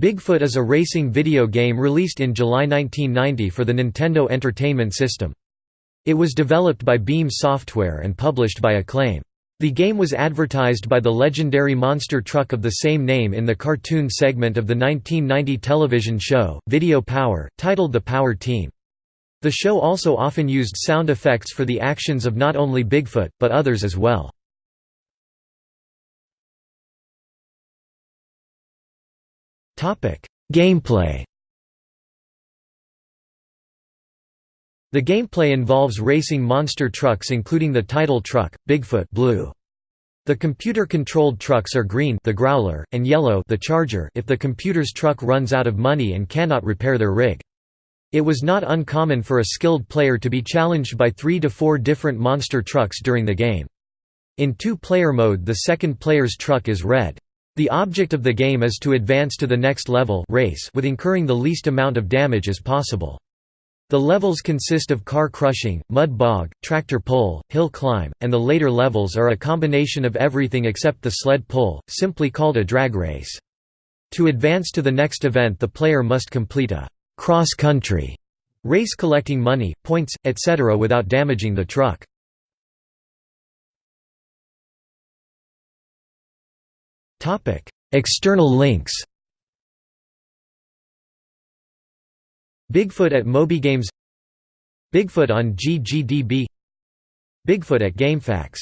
Bigfoot is a racing video game released in July 1990 for the Nintendo Entertainment System. It was developed by Beam Software and published by Acclaim. The game was advertised by the legendary monster truck of the same name in the cartoon segment of the 1990 television show, Video Power, titled The Power Team. The show also often used sound effects for the actions of not only Bigfoot, but others as well. Gameplay The gameplay involves racing monster trucks including the title truck, Bigfoot blue. The computer-controlled trucks are green the Growler, and yellow the Charger if the computer's truck runs out of money and cannot repair their rig. It was not uncommon for a skilled player to be challenged by three to four different monster trucks during the game. In two-player mode the second player's truck is red. The object of the game is to advance to the next level race with incurring the least amount of damage as possible. The levels consist of car crushing, mud bog, tractor pull, hill climb, and the later levels are a combination of everything except the sled pull, simply called a drag race. To advance to the next event the player must complete a «cross-country» race collecting money, points, etc. without damaging the truck. External links Bigfoot at MobyGames Bigfoot on GGDB Bigfoot at GameFAQs